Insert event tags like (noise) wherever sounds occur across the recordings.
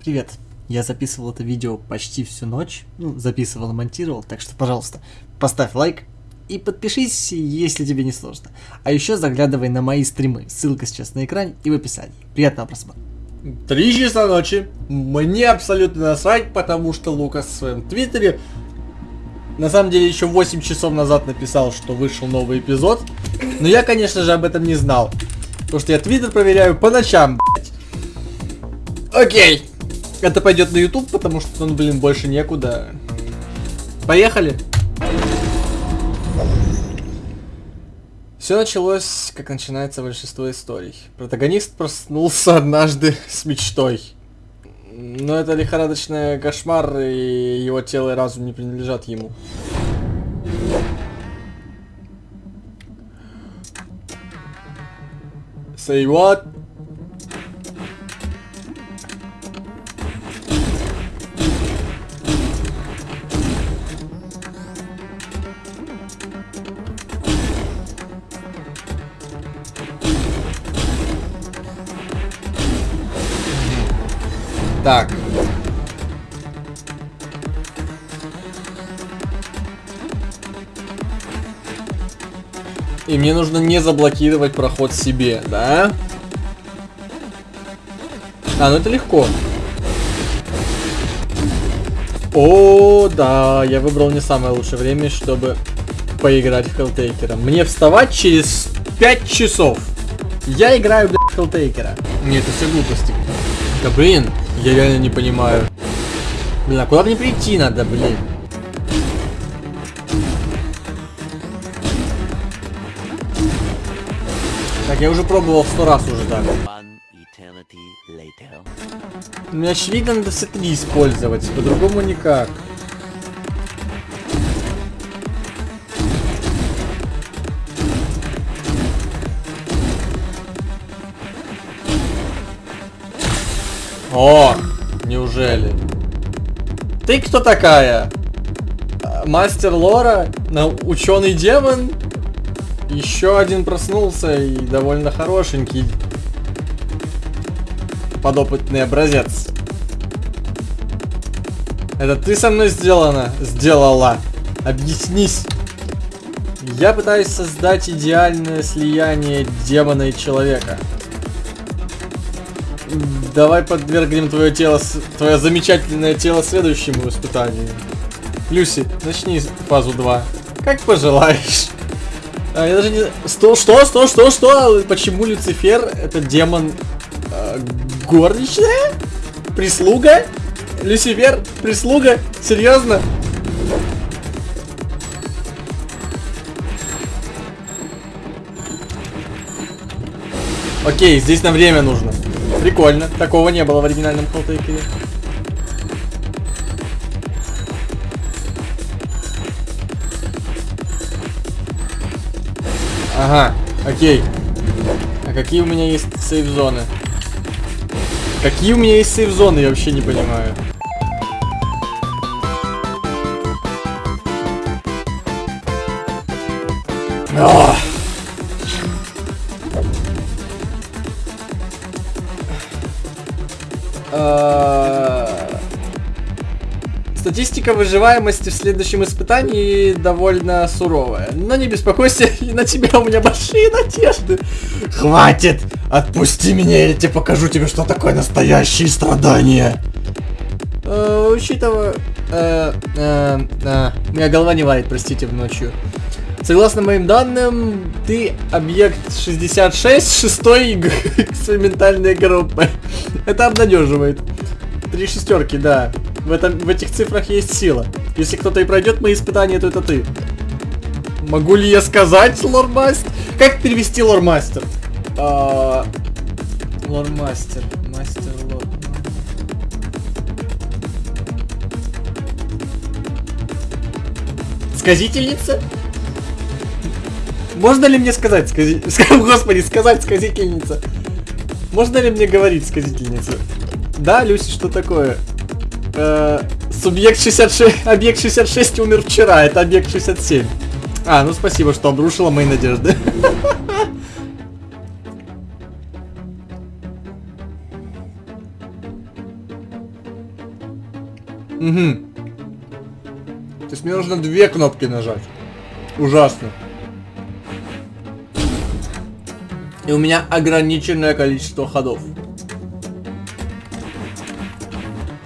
Привет. Я записывал это видео почти всю ночь. Ну, записывал и монтировал, так что, пожалуйста, поставь лайк и подпишись, если тебе не сложно. А еще заглядывай на мои стримы. Ссылка сейчас на экране и в описании. Приятного просмотра. Три часа ночи. Мне абсолютно насрать, потому что Лукас в своем твиттере на самом деле еще 8 часов назад написал, что вышел новый эпизод. Но я, конечно же, об этом не знал. Потому что я твиттер проверяю по ночам, блядь. Окей. Это пойдет на YouTube, потому что, ну, блин, больше некуда. Поехали. Все началось, как начинается большинство историй. Протагонист проснулся однажды (laughs) с мечтой. Но это лихорадочный кошмар, и его тело и разум не принадлежат ему. Say what? Так. И мне нужно не заблокировать проход себе, да? А, ну это легко. О, да, я выбрал не самое лучшее время, чтобы поиграть в Хелтейкера. Мне вставать через 5 часов. Я играю, блядь, в Хелтейкера. Нет, это все глупости. Да блин, я реально не понимаю. Блин, а куда мне прийти надо, блин? Так, я уже пробовал сто раз уже так. Мне очевидно надо все три использовать, по-другому никак. О, неужели? Ты кто такая? Мастер Лора? Ученый демон? Еще один проснулся и довольно хорошенький. Подопытный образец. Это ты со мной сделана? Сделала. Объяснись. Я пытаюсь создать идеальное слияние демона и человека. Давай подвергнем твое тело, твое замечательное тело следующему испытанию. Люси, начни фазу 2. Как пожелаешь. А, я даже не... Что, что, что, что, что? Почему Люцифер это демон э, горничная? Прислуга? Люцифер? Прислуга? Серьезно? Окей, здесь нам время нужно. Прикольно. Такого не было в оригинальном Холтейкере. Ага, окей. А какие у меня есть сейф-зоны? Какие у меня есть сейф-зоны, я вообще не понимаю. Статистика выживаемости в следующем испытании довольно суровая. Но не беспокойся, (laughs) на тебя у меня большие надежды. Хватит! Отпусти меня, я тебе покажу тебе, что такое настоящие страдания. Э, учитывая... Э, э, э, моя голова не варит, простите, в ночью. Согласно моим данным, ты объект 66 шестой экспериментальной (laughs) группы. Это обнадеживает. Три шестерки, да. В, этом, в этих цифрах есть сила. Если кто-то и пройдет мои испытания, то это ты. Могу ли я сказать, лормастер? Как перевести лормастер? А... Лормастер. Мастер лор. Сказительница? Можно ли мне сказать, скази... (laughs) господи, сказать сказительница? Можно ли мне говорить сказительница? Да, Люси, что такое? Э, субъект 66, объект 66 умер вчера, это объект 67. А, ну спасибо, что обрушила мои надежды. (laughs) Угу. То есть мне нужно две кнопки нажать. Ужасно. И у меня ограниченное количество ходов.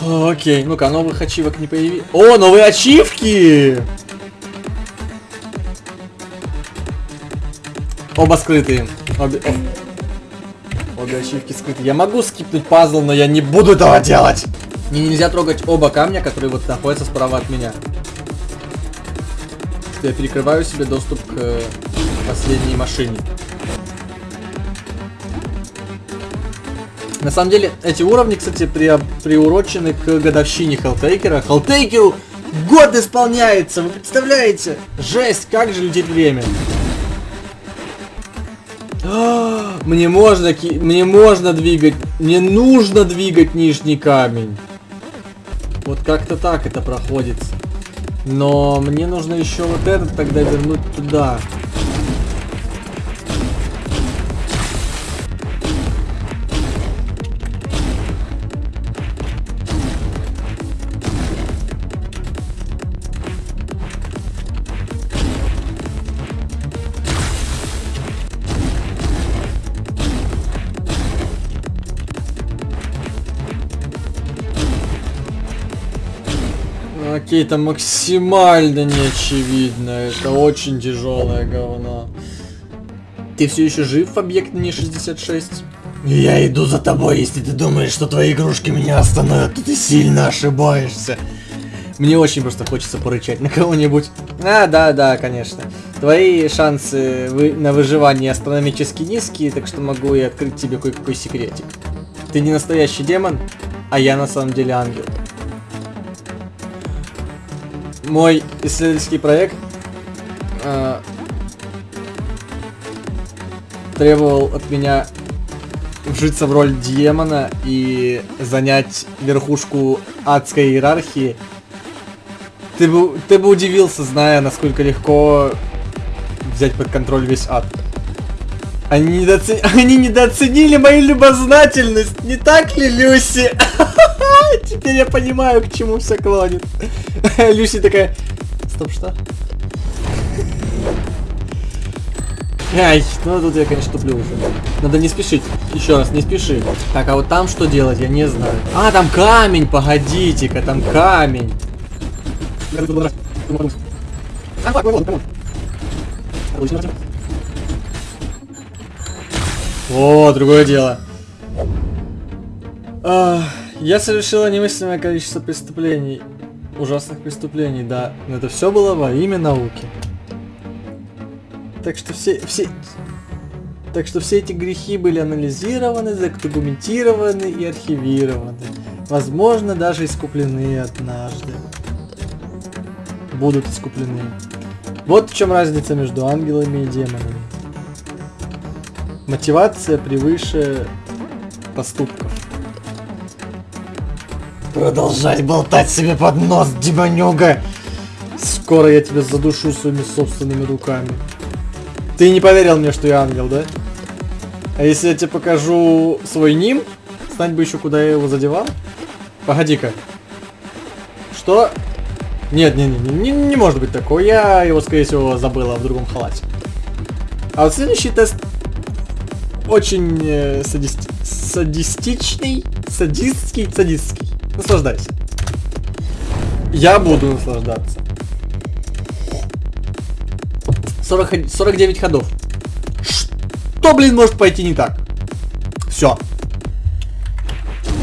Окей, ну-ка, новых ачивок не появилось. О, новые ачивки! Оба скрытые. Обе. Обе ачивки скрыты. Я могу скипнуть пазл, но я не буду этого делать. Мне нельзя трогать оба камня, которые вот находятся справа от меня. Я перекрываю себе доступ к э, последней машине. На самом деле, эти уровни, кстати, при, приурочены к годовщине Хелтейкера. Хелтейкеру год исполняется, вы представляете? Жесть, как же летит время. (gasps) Мне можно, мне можно двигать, мне нужно двигать нижний камень. Вот как-то так это проходит. Но мне нужно еще вот этот тогда вернуть туда. Это максимально неочевидно. Это очень тяжелое говно. Ты все еще жив в объекте не 66? Я иду за тобой, если ты думаешь, что твои игрушки меня остановят, то ты сильно ошибаешься. Мне очень просто хочется порычать на кого-нибудь. А, да, да, конечно. Твои шансы вы на выживание астрономически низкие, так что могу и открыть тебе кое-какой секретик. Ты не настоящий демон, а я на самом деле ангел мой исследовательский проект э, требовал от меня вжиться в роль демона и занять верхушку адской иерархии. Ты бы, ты бы удивился, зная, насколько легко взять под контроль весь ад. Они, недооцен... (laughs) Они недооценили мою любознательность, не так ли, Люси? (laughs) (laughs) Теперь я понимаю, к чему все клонит. (laughs) Люси такая... Стоп, что? Ай, ну тут я, конечно, туплю уже. Надо не спешить. Еще раз, не спеши. Так, а вот там что делать, я не знаю. А, там камень, погодите-ка, там камень. О, другое дело. А, я совершила немыслимое количество преступлений. Ужасных преступлений, да. Но это все было во имя науки. Так что все, все, так что все эти грехи были анализированы, задокументированы и архивированы. Возможно, даже искуплены однажды. Будут искуплены. Вот в чем разница между ангелами и демонами. Мотивация превыше поступков. Продолжать болтать себе под нос, демонюга! Скоро я тебя задушу своими собственными руками. Ты не поверил мне, что я ангел, да? А если я тебе покажу свой ним, знать бы еще, куда я его задевал? Погоди-ка. Что? Нет, не, не, не, не может быть такого. Я его, скорее всего, забыла в другом халате. А вот следующий тест очень э, садист... садистичный, садистский, садистский. Наслаждайся. Я буду наслаждаться. 40, 49 ходов. Что, блин, может пойти не так? Все.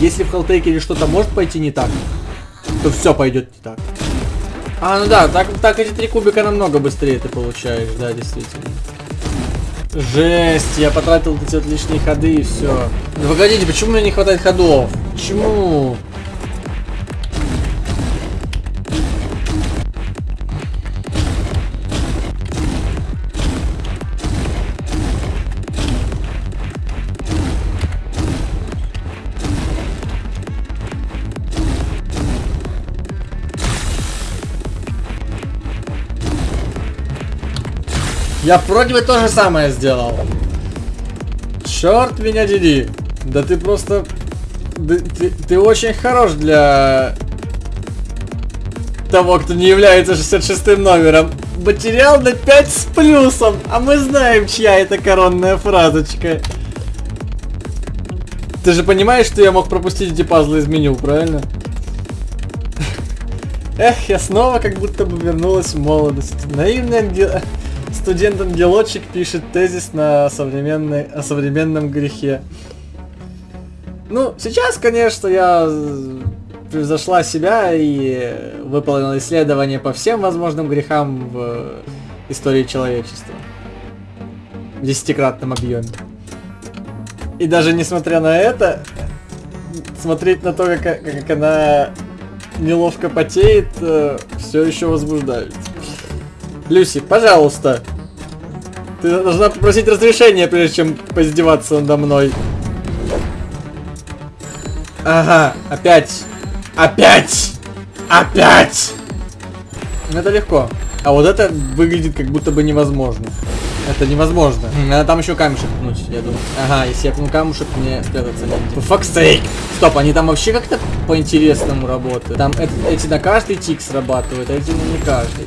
Если в Helltaker е что-то может пойти не так, то все пойдет не так. А, ну да, так, так эти три кубика намного быстрее ты получаешь, да, действительно. Жесть, я потратил эти вот лишние ходы и все. Ну погодите, почему мне не хватает ходов? Почему? Я вроде бы то же самое сделал. Черт меня дери. Да ты просто... Ты, ты, ты очень хорош для того, кто не является 66 номером. Материал на 5 с плюсом, а мы знаем, чья это коронная фразочка. Ты же понимаешь, что я мог пропустить эти пазлы из меню, правильно? (laughs) Эх, я снова как будто бы вернулась в молодость. Наивный ангел... студент-ангелочек пишет тезис на современной... о современном грехе. Ну, сейчас, конечно, я превзошла себя и выполнила исследование по всем возможным грехам в истории человечества. В десятикратном объеме. И даже несмотря на это, смотреть на то, как, как она неловко потеет, э, все еще возбуждает. Люси, пожалуйста. Ты должна попросить разрешения, прежде чем поиздеваться надо мной. Ага, опять. Опять! Опять! Это легко. А вот это выглядит как будто бы невозможно. Это невозможно. Надо там еще камешек пнуть, я думаю. Ага, если я пну камушек, мне спрятаться не Fuck sake! Стоп, они там вообще как-то по-интересному работают. Там эти на каждый тик срабатывают, а эти не каждый.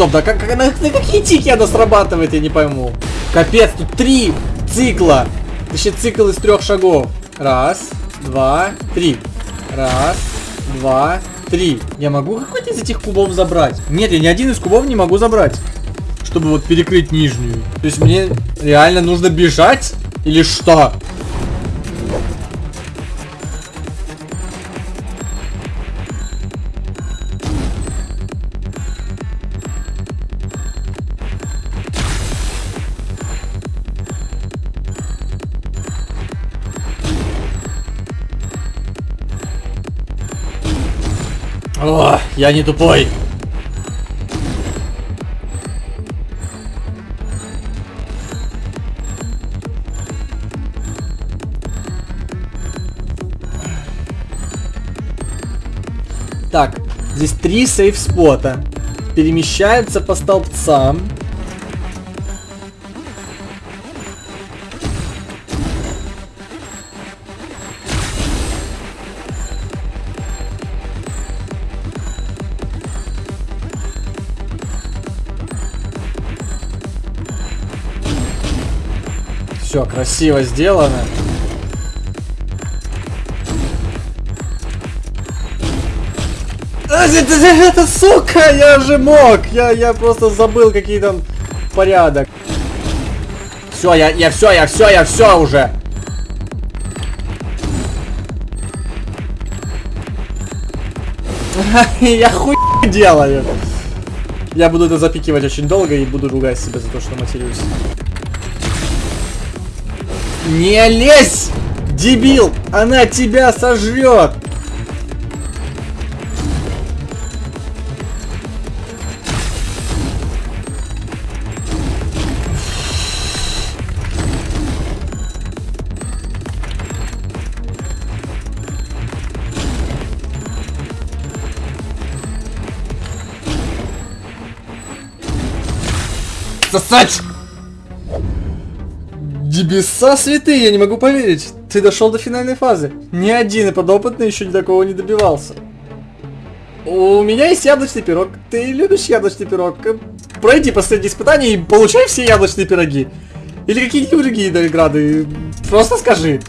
Стоп, да как, как на, на какие тики она срабатывает, я не пойму. Капец, тут три цикла. Точнее, цикл из трех шагов. Раз, два, три. Раз, два, три. Я могу какой-то из этих кубов забрать? Нет, я ни один из кубов не могу забрать чтобы вот перекрыть нижнюю. То есть мне реально нужно бежать? Или что? Я не тупой. Так, здесь три сейф-спота. Перемещаются по столбцам. Все красиво сделано. Это, это, сука, я же мог. Я, я просто забыл какие там порядок. Все, я, я все, я все, я все уже. (laughs) Я хуй делаю. Я буду это запикивать очень долго и буду ругать себя за то, что матерюсь. Не лезь, дебил! Она тебя сожрет! сосать! Дебеса святые, я не могу поверить. Ты дошел до финальной фазы. Ни один подопытный еще ни такого не добивался. У меня есть яблочный пирог. Ты любишь яблочный пирог? Пройди последнее испытание и получай все яблочные пироги. Или какие-нибудь другие награды. Просто скажи.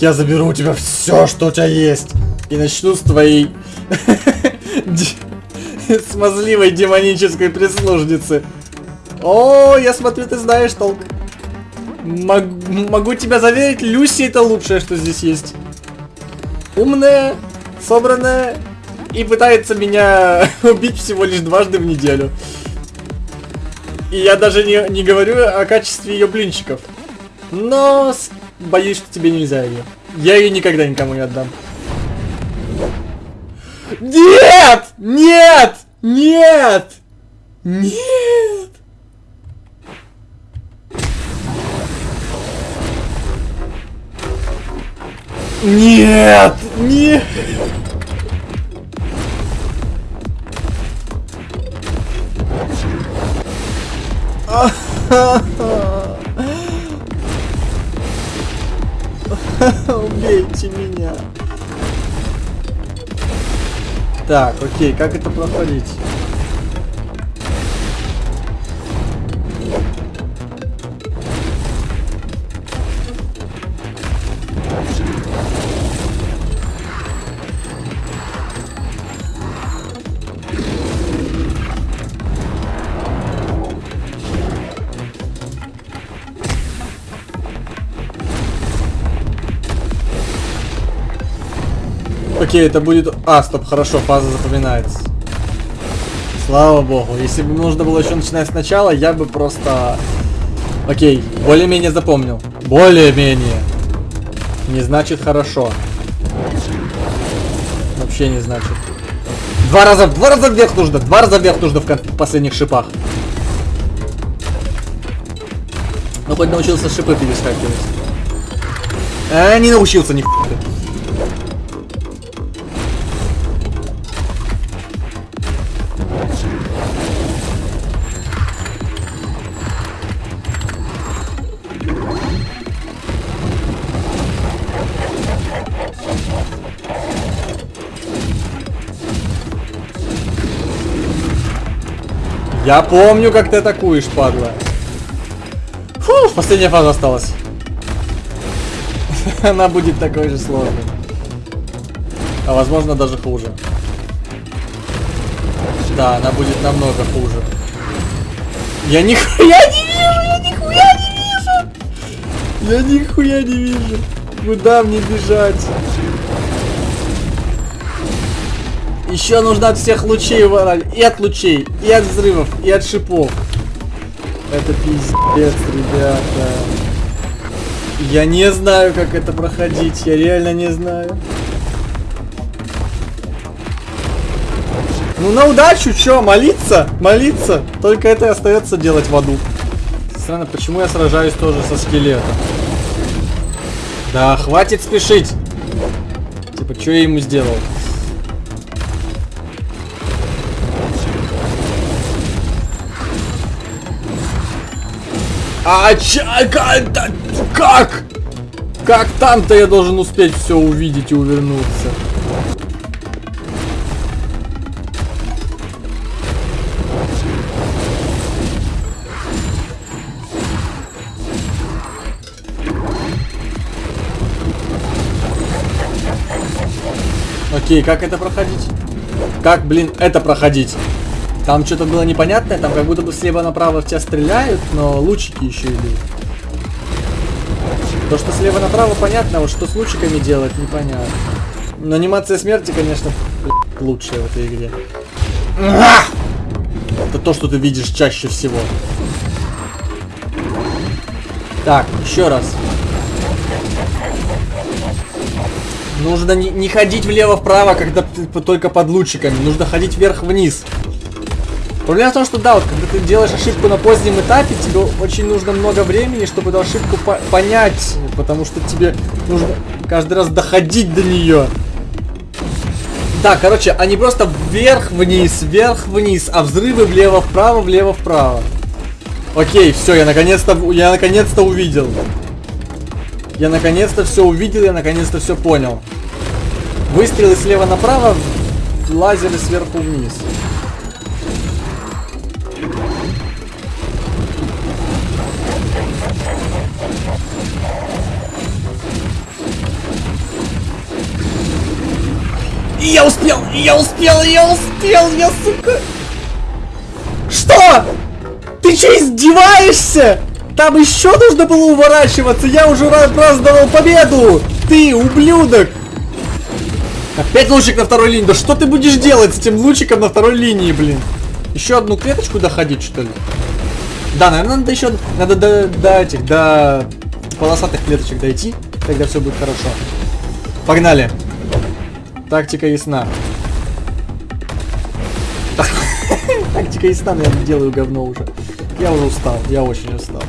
Я заберу у тебя все, что у тебя есть. И начну с твоей (laughs) смазливой демонической прислужницы. О, я смотрю, ты знаешь толк. Мог, могу тебя заверить, Люси это лучшее, что здесь есть. Умная, собранная и пытается меня (laughs) убить всего лишь дважды в неделю. И я даже не, не говорю о качестве ее блинчиков. Но боюсь, что тебе нельзя ее. Я ее никогда никому не отдам. Нет! Нет! Нет! Нет! Нет! Нет! Убейте меня. Так, окей, как это проходить? Окей, это будет... А, стоп, хорошо, фаза запоминается. Слава богу. Если бы нужно было еще начинать сначала, я бы просто... Окей, более-менее запомнил. Более-менее. Не значит хорошо. Вообще не значит. Два раза, два раза вверх нужно, два раза вверх нужно в последних шипах. Ну хоть научился шипы перескакивать. А, не научился ни хуя. Я помню, как ты атакуешь, падла. Фу, последняя фаза осталась. (laughs) Она будет такой же сложной. А возможно даже хуже. Да, она будет намного хуже. Я нихуя не вижу, я нихуя не вижу. Я нихуя не вижу. Куда мне бежать? Еще нужно от всех лучей ворать. И от лучей, и от взрывов, и от шипов. Это пиздец, ребята. Я не знаю, как это проходить. Я реально не знаю. Ну на удачу, чё, молиться? Молиться. Только это и остается делать в аду. Странно, почему я сражаюсь тоже со скелетом? Да, хватит спешить. Типа, что я ему сделал? А ча, да, как? Как там-то я должен успеть все увидеть и увернуться? Окей, как это проходить? Как, блин, это проходить? Там что-то было непонятное, там как будто бы слева направо в тебя стреляют, но лучики еще идут. То, что слева направо понятно, а вот что с лучиками делать, непонятно. Но анимация смерти, конечно, лучшая в этой игре. Это то, что ты видишь чаще всего. Так, еще раз. Нужно не, не ходить влево-вправо, когда ты только под лучиками. Нужно ходить вверх-вниз. Проблема в том, что да, вот когда ты делаешь ошибку на позднем этапе, тебе очень нужно много времени, чтобы эту ошибку по- понять, потому что тебе нужно каждый раз доходить до нее. Да, короче, они просто вверх-вниз, вверх-вниз, а взрывы влево-вправо, влево-вправо. Окей, все, я наконец-то, я наконец-то увидел. Я наконец-то все увидел, я наконец-то все понял. Выстрелы слева направо, лазеры сверху вниз. И я успел, и я успел, и я успел, я, сука... Что? Ты че издеваешься? Там еще нужно было уворачиваться, я уже раз праздновал победу! Ты, ублюдок! Опять лучик на второй линии, да что ты будешь делать с этим лучиком на второй линии, блин? Еще одну клеточку доходить, что ли? Да, наверное, надо еще, надо до, до этих, до полосатых клеточек дойти, тогда все будет хорошо. Погнали. Тактика ясна. (laughs) Тактика ясна, но я делаю говно уже. Я уже устал, я очень устал.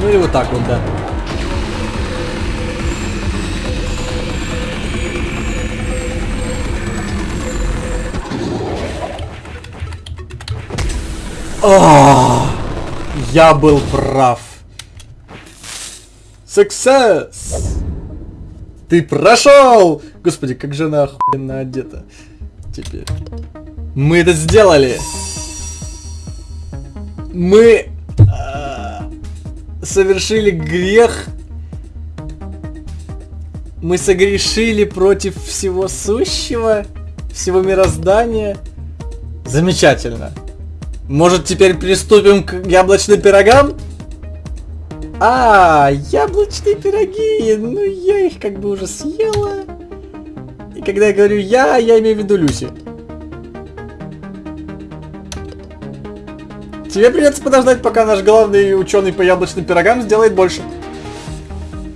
Ну или вот так вот, да. О, я был прав. Success! Ты прошел! Господи, как же она охуенно одета. Теперь. Мы это сделали! Мы а, совершили грех. Мы согрешили против всего сущего, всего мироздания. Замечательно. Может, теперь приступим к яблочным пирогам? А, яблочные пироги. Ну, я их как бы уже съела. И когда я говорю я, я имею в виду Люси. Тебе придется подождать, пока наш главный ученый по яблочным пирогам сделает больше.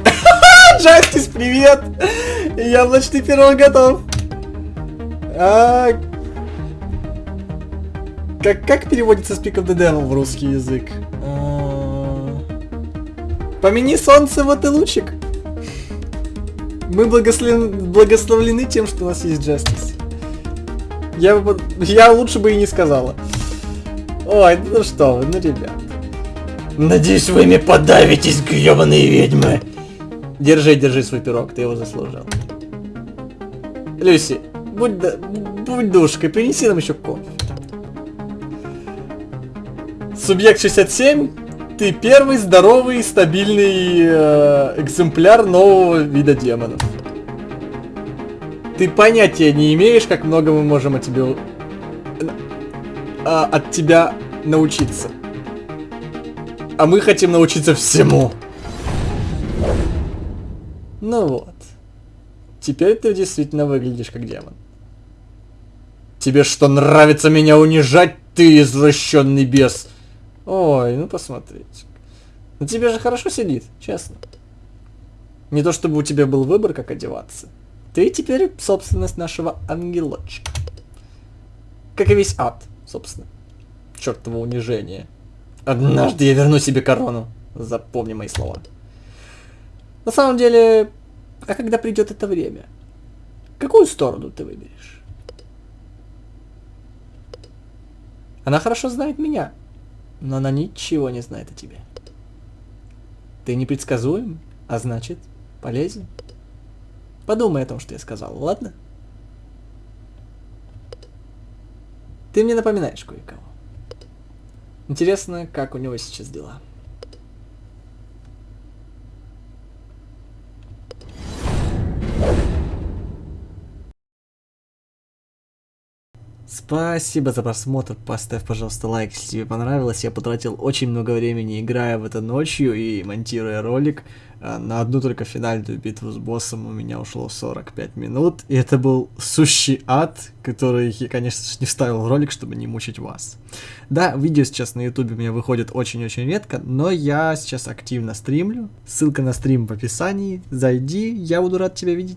(laughs) Джастис, привет! Яблочный пирог готов. А, как, как переводится Speak of the Devil в русский язык? А, Помяни солнце, вот и лучик. Мы благословлены, благословлены тем, что у нас есть Justice. Я, я лучше бы и не сказала. Ой, ну что вы, ну ребят. Надеюсь, вы ими подавитесь, гребаные ведьмы. Держи, держи свой пирог, ты его заслужил. Люси, будь, да- будь душкой, принеси нам еще кофе. Субъект 67, ты первый здоровый, стабильный э, экземпляр нового вида демонов. Ты понятия не имеешь, как много мы можем от тебя, у- а, от тебя научиться. А мы хотим научиться всему. Ну вот. Теперь ты действительно выглядишь как демон. Тебе что, нравится меня унижать, ты извращенный бес? Ой, ну посмотрите. На тебе же хорошо сидит, честно. Не то чтобы у тебя был выбор, как одеваться. Ты теперь собственность нашего ангелочка. Как и весь ад, собственно. Чертово унижение. Однажды я верну себе корону. Запомни мои слова. На самом деле, а когда придет это время? Какую сторону ты выберешь? Она хорошо знает меня, но она ничего не знает о тебе. Ты непредсказуем, а значит, полезен. Подумай о том, что я сказал, ладно? Ты мне напоминаешь кое-кого. Интересно, как у него сейчас дела. Спасибо за просмотр, поставь, пожалуйста, лайк, если тебе понравилось. Я потратил очень много времени, играя в это ночью и монтируя ролик. А, На одну только финальную битву с боссом у меня ушло 45 минут. И это был сущий ад, который я, конечно же, не вставил в ролик, чтобы не мучить вас. Да, видео сейчас на ютубе у меня выходит очень-очень редко, но я сейчас активно стримлю. Ссылка на стрим в описании. Зайди, я буду рад тебя видеть.